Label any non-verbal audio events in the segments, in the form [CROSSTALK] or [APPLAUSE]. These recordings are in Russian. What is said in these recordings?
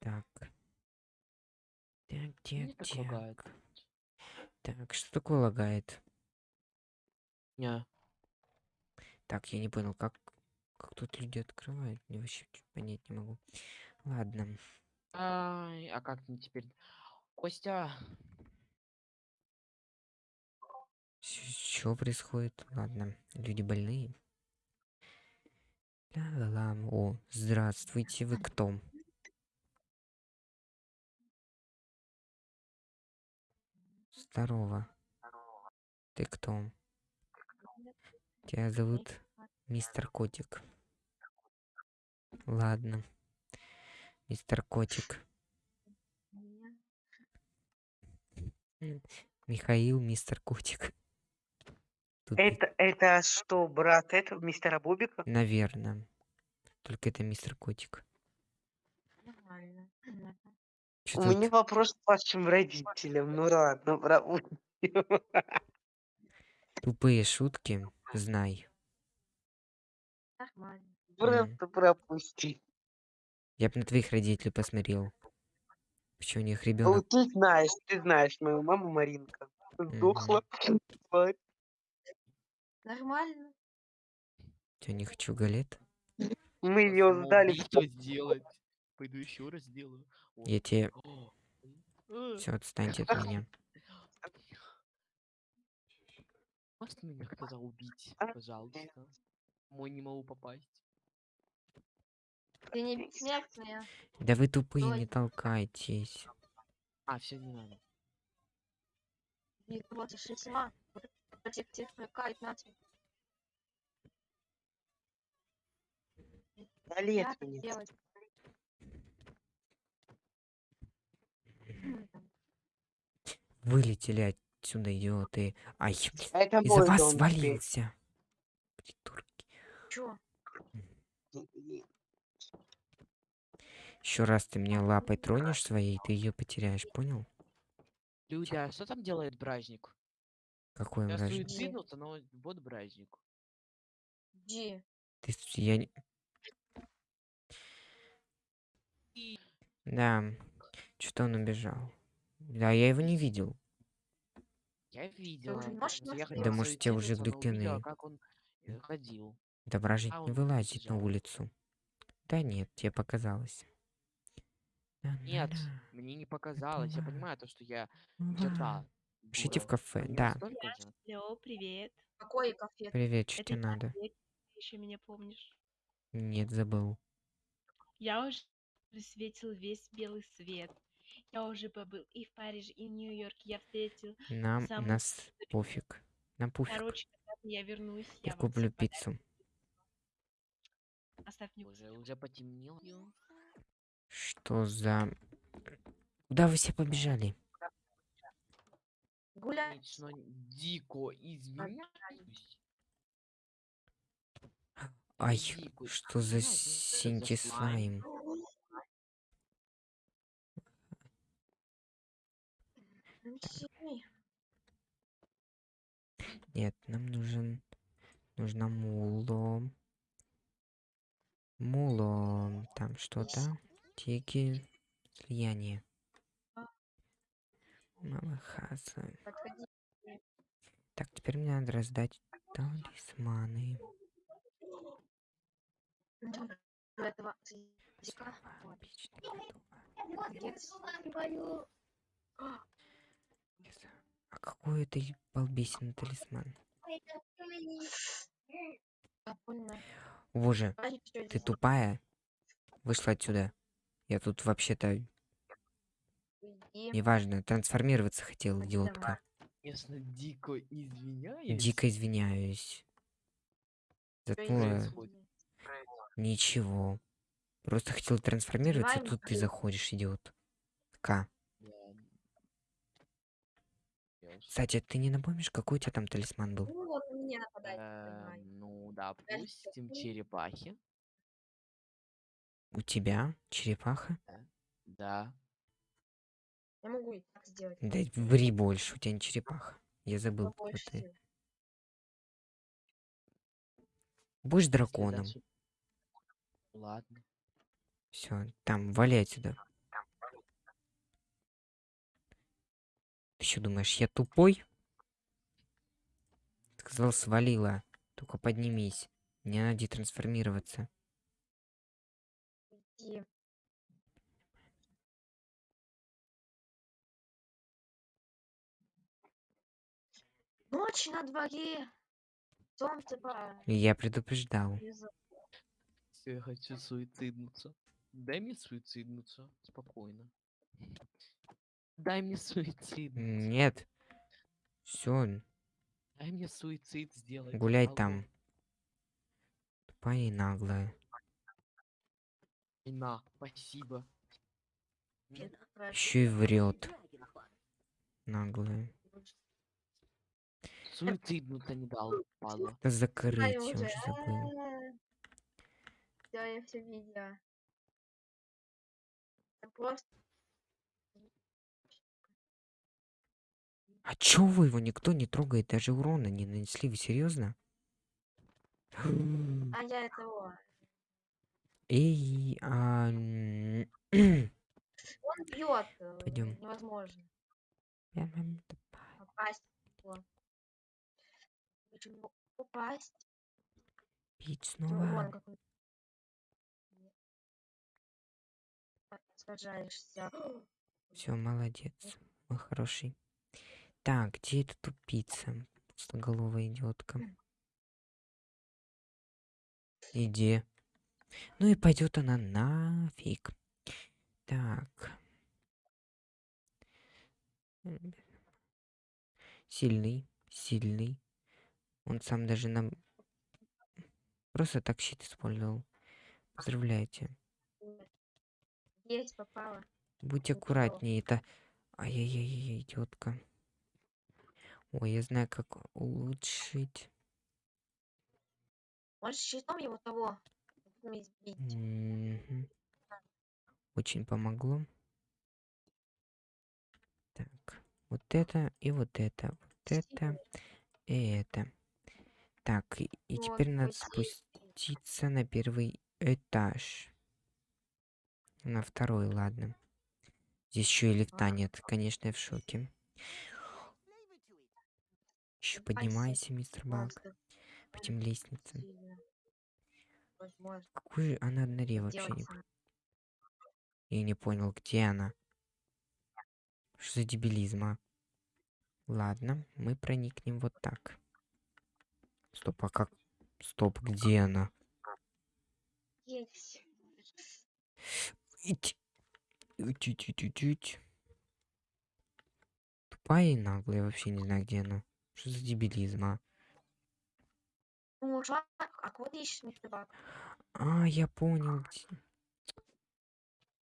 Так. Так, Мне так, так лагает. так. Что такое лагает? Не. Так, я не понял, как, как тут люди открывают? Мне вообще понять не могу. Ладно. Ай, а как мне теперь? Костя, Что происходит? Ладно, люди больные. Ла-ла-ла. О, здравствуйте, вы кто? Здорово. Ты кто? Тебя зовут мистер Котик. Ладно. Мистер Котик. Михаил, мистер Котик. Тут, Это, это что, брат этого мистера Бубика? наверное. Только это мистер Котик. Нормально. У меня вопрос к вашим родителям. Ну ладно, брат. Тупые шутки, знай. Нормально. Просто пропусти. Я бы на твоих родителей посмотрел. Почему у них Ну, ребенок? ты знаешь, ты знаешь, мою маму Маринка сдохла. [LAUGHS] тварь. Нормально. Я не хочу галет. Мы ее сдали. в Что сделать? Пойду еще раз сделаю. Я тебе... Все, отстаньте от меня. Можете меня кто-то убить, пожалуйста? Мой не могу попасть. Ты не бессмертная. Да вы тупые, Ой. не толкайтесь. А, все не надо. И вот шестьма. Против тех, кайт на тебе. Галет Как мне. делать? Вылетели отсюда, идиоты. Ай, Это из-за вас дом свалился. Придурки. Чё? Еще раз ты меня лапой тронешь своей, ты ее потеряешь, понял? Люди, а что там делает бражник? Какой Я вражник? суициднулся, но вот бражник. Где? Ты, я не... Да, что-то он убежал. Да, я его не видел. Я видел. Да может, те уже глюкины. как он э, ходил. Да А, не вылазит на улицу. Да нет, тебе показалось. Нет, мне не показалось. Я понимаю то, что я где-то. Пишите в кафе. Да. Алло, привет. Какой кафе? привет, что Это тебе надо? Ты еще меня помнишь? Нет, забыл. Я уже присветил весь белый свет. Я уже побыл и в Париже, и в Нью-Йорке. Я встретил. Нам, Самый нас пофиг. Нам пофиг. Короче, я вернусь, Я я куплю пиццу. Оставь мне Уже, уже потемнело. Что за... Куда вы все побежали? Гуляй. Конечно, дико извиняюсь. Ай, Дико что за извиняюсь, Нет, нам нужен... Нужно муло. Муло. Там что-то. Тики. Слияние. Малахаса. Так, теперь мне надо раздать талисманы. Отлично, готово. Молодец. Yes. А какой это балбесин талисман? Боже, ты тупая? Вышла отсюда. Я тут вообще-то, неважно, трансформироваться хотел, идиотка. Конечно, дико извиняюсь. Дико извиняюсь. Заткнула происходит? ничего. Просто хотел трансформироваться, тут ты заходишь, идиот. К. Кстати, ты не напомнишь, какой у тебя там талисман был? Ну вот, на меня нападает. Э. Ну, допустим, черепахи. У тебя? Черепаха? Да. Я могу и так сделать. Да ври больше, у тебя не черепаха. Я забыл, но кто ты. Будешь драконом. Ладно. Все, там, вали отсюда. Ты что думаешь, я тупой? Сказал, свалила. Только поднимись. Мне надо трансформироваться. Иди. Ночь на дворе. Солнце по... Я предупреждал. Я хочу суициднуться. Дай мне суициднуться. Спокойно. Дай мне суициднуться. Нет. Все, Дай мне суицид сделать. гуляй алло. там. Тупая и наглая. И на, спасибо. Еще и врет. Наглая. Суициднуться не дал, падла. Да закрыть, я уже. забыл. Да, я все видела. Просто А чё вы его никто не трогает, даже урона не нанесли, вы серьезно? А я этого. Эй, а... Он бьет. Пойдём. Невозможно попасть. Попасть. Пить снова. Сражаешься. Все, молодец. Мой хороший. Так, где эта тупица? Пустоголовая идиотка. Иди. Ну и пойдет она нафиг. Так. Сильный, сильный. Он сам даже нам просто так щит использовал. Поздравляйте. Есть Ну всё. аккуратнее, это... Ай-яй-яй, идиотка. Ой, я знаю, как улучшить. Можешь щитом его того. Очень помогло. Так, вот это и вот это, вот это и это. Так, и, и теперь надо спуститься на первый этаж. На второй, ладно. Здесь еще и лифта А. нет, конечно, я в шоке. Еще поднимайся, мистер Монстр. по этим лестницам. Какой же она на норе вообще не... Я не понял, где она. Что за дебилизм, а? Ладно, мы проникнем вот так. Стоп, а как? Стоп, где она? Есть. Тупая и наглая, вообще не знаю, где она. Что за дебилизм, а? Ну, ушла. А кого ты ищешь, мистер Бак? А, я понял. где-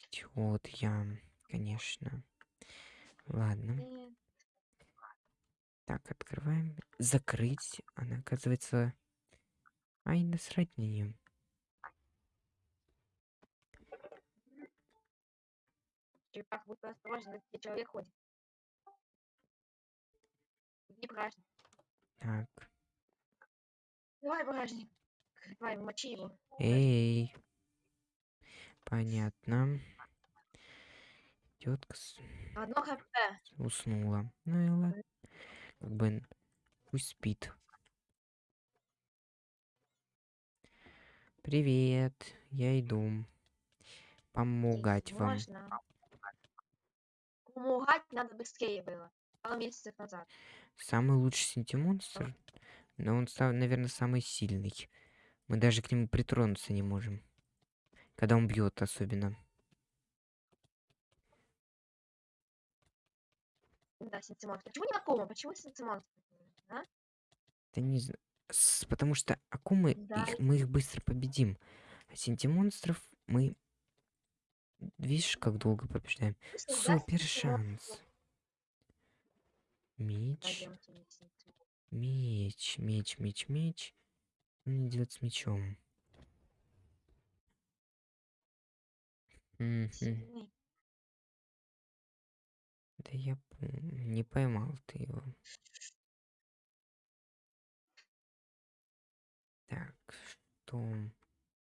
Идиот я, конечно. Ладно. Так, открываем. Закрыть. Она, оказывается... Ай, насрать на нее. Черепах, будь осторожен, где человек ходит. Не багажник. Так. Давай багажник. Давай, мочи его. Эй. Понятно. Тетка Одно хп. уснула. Ну и ладно. Как бы пусть спит. Привет. Я иду. Помогать вам. Можно. Помогать надо быстрее было. Пару месяцев назад. Самый лучший синтимонстр. Но он, наверное, самый сильный. Мы даже к нему притронуться не можем. Когда он бьет особенно. Да, синтимонстр. Почему не Акума? Почему синтимонстр? А? Да не знаю. Потому что акумы, Да. их, мы их быстро победим. А синтимонстров мы... Видишь, как долго побеждаем? Супер шанс. Меч. Меч, меч, меч, меч. Он идет с мечом. Да я. Не поймал ты его. Так, что,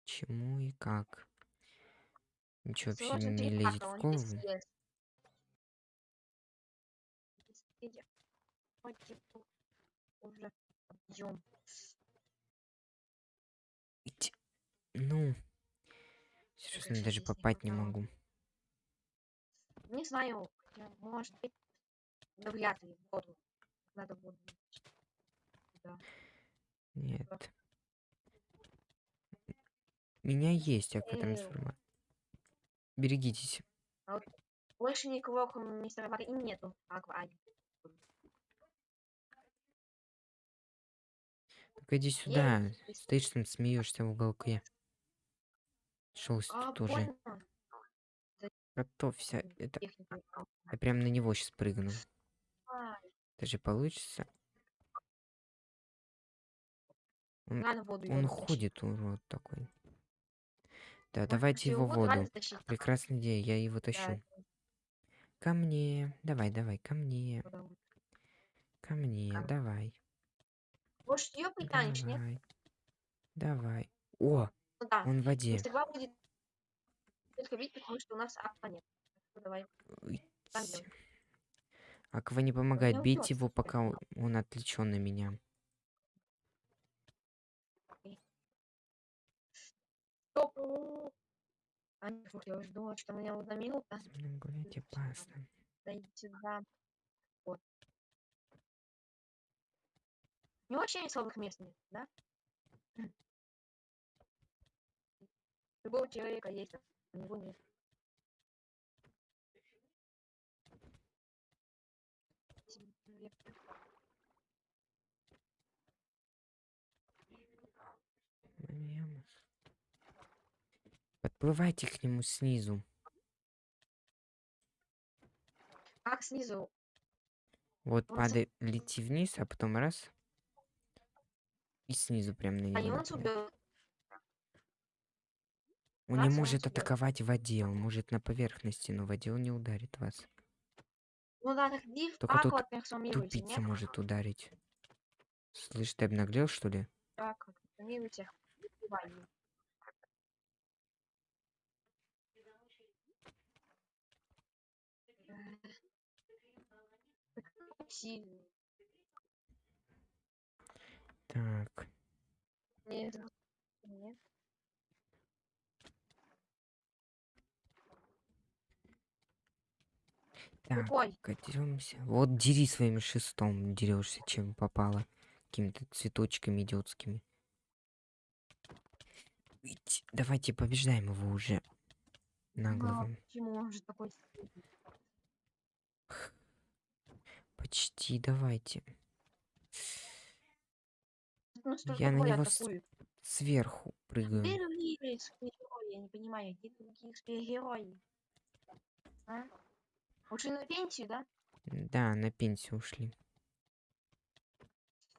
чему и как? Ничего вообще не лезет в голову. Потихоньку уже. Ить. Ну. Серьезно, Короче, даже попасть не могу. Не знаю, может быть, вряд ли воду. Надо воду. Да. Нет. Меня есть акватрансформатор. Берегитесь. Больше никого, кроме мистера Вары, и нету. Аква, иди сюда. Есть. Стоишь там, смеешься в уголке. Шелсть А, тоже. больно. Готовься. Это... Техника. Я прям на него сейчас прыгну. Ай, Даже получится. Он, он ходит, урод такой. Да, Может, давайте его в воду? Прекрасная идея, я его Да, тащу. Ко мне. Давай, давай, ко мне. это. Ко мне, давай. Может, ее притянешь, нет? Давай. Давай. О, Ну да. он в воде. Два будет только потому что у нас аква нет. Что Давай. Аква не помогает. не Бейте его, пока он, он отвлечен на меня. Стоп! А, нет, я уже думала, что у меня одна минута. Мной гулять опасно. Дойди сюда. Вот. У него вообще нет слабых мест нет, да? Любого человека есть, а у него нет. Подплывайте к нему снизу. Как снизу? Вот Он падай, лети вниз, а потом раз. И снизу прям на него. убьют. Он раз, не он может атаковать в воде, он может на поверхности, но в воде он не ударит вас. Ну Только тут Тупица может ударить. Слышь, ты обнаглел, что ли? Так, его. Такой сильный. Так, Не забудь- Нет. так, катимся. Вот дери своим шестом, дерешься, чем попало. Какими-то цветочками идиотскими. Ить, Давайте побеждаем его уже. Ну, Наглого. Почему он же такой? Почти, давайте. Я на него с-? Сверху прыгаю. Где другие супергерои? Я не понимаю, где другие супергерои? А? Ушли на пенсию, да? Да, на пенсию ушли.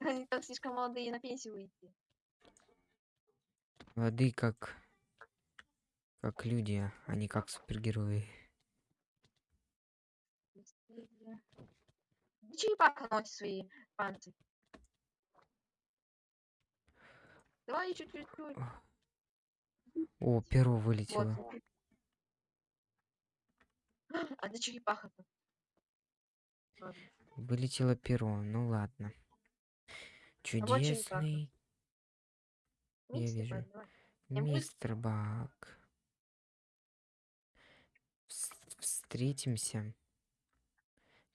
[LAUGHS] Они там слишком молодые на пенсию уйти. Воды как... Как люди, а не как супергерои. Черепаха носит свои панцирь. Давай еще чуть-чуть. О, перо вылетело. Вот. А да черепаха-то. Вылетело перо, ну ладно. Чудесный Я вижу. Бак, давай. Я буду- мистер Бак. Вс- Встретимся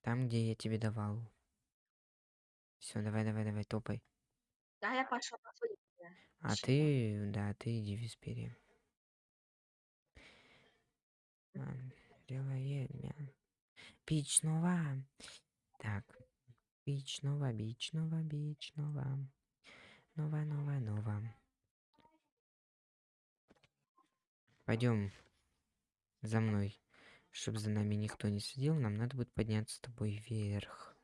там, где я тебе давал. Все, давай, давай, давай, топай. Да, я пошел на. А Чего? ты, да, ты иди в меня. Пичного. Так. Пичного, бичного, бичного. Нова, нова, нова. Пойдем за мной. Чтобы за нами никто не следил, нам надо будет подняться с тобой вверх.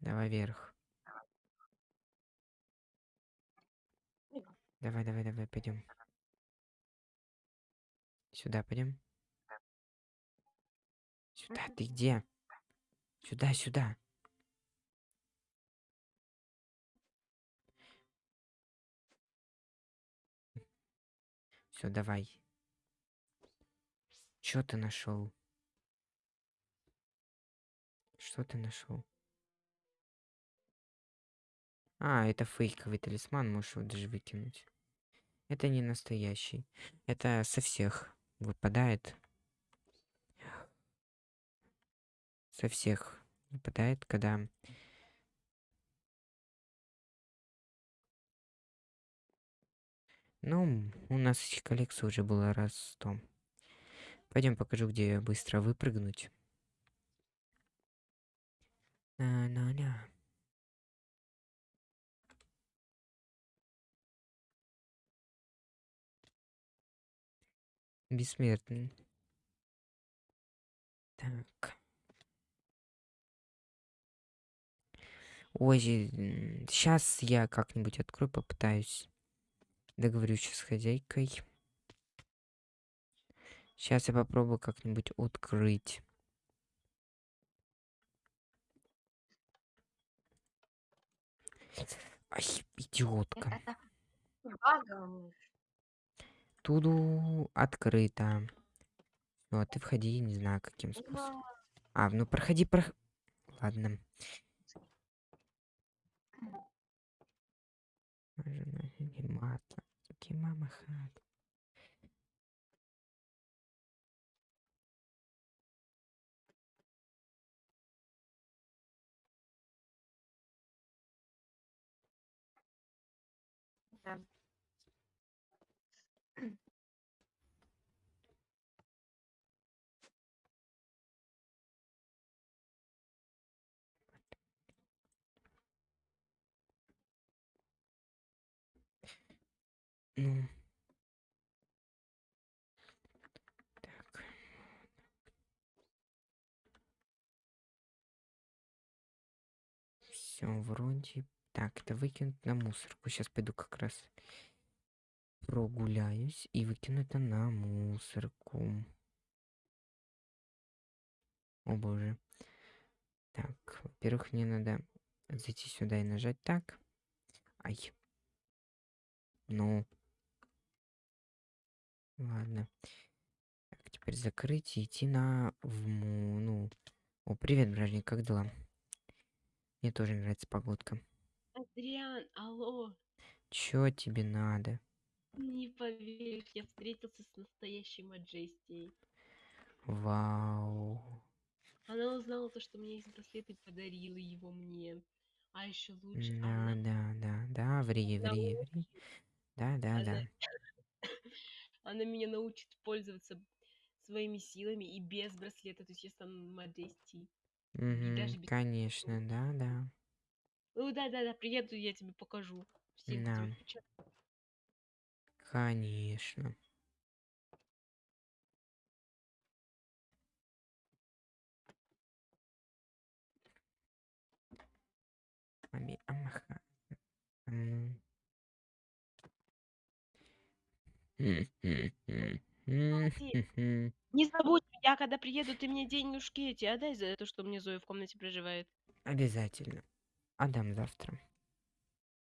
Давай вверх. Давай, давай, давай, пойдем. Сюда пойдем. Сюда, ты где? Сюда, сюда. Все, давай. Что ты нашел? Что ты нашел? А, это фейковый талисман, можешь его даже выкинуть. Это не настоящий. Это со всех выпадает. Со всех выпадает, когда... Ну, у нас коллекция уже была раз сто. Пойдем покажу, где быстро выпрыгнуть. На-на-на. Бессмертный. Так. Ой, сейчас я как-нибудь открою, попытаюсь. Договорюсь с хозяйкой. Сейчас я попробую как-нибудь открыть. Ай, идиотка. Багом. Туду открыто. Ну, а ты входи, не знаю, каким способом. А, ну проходи, прох... Ладно. Мама хат. Да. Ну. Так. Все, вроде. Так, это выкинуть на мусорку. Сейчас пойду как раз прогуляюсь и выкину это на мусорку. О боже. Так, во-первых, мне надо зайти сюда и нажать так. Ай. Ну. Ладно. Так, теперь закрыть и идти на... В, ну... О, привет, бражник, как дела? Мне тоже нравится погодка. Адриан, алло, Чё тебе надо? не поверишь, я встретился с настоящей Маджестией. Вау. Она узнала то, что у меня есть браслет и подарила его мне. А еще лучше, Да, она, да, да, да, ври, ври, ври. Да, да, да. Она меня научит пользоваться своими силами и без браслета, то есть я стану даже Угу, без- конечно, да, да. Ну да-да-да, приеду, я тебе покажу. Все Да. Конечно. Ами, амаха. Не забудь, я когда приеду, ты мне денежки эти отдай за то, что мне Зоя в комнате проживает. Обязательно. Отдам завтра.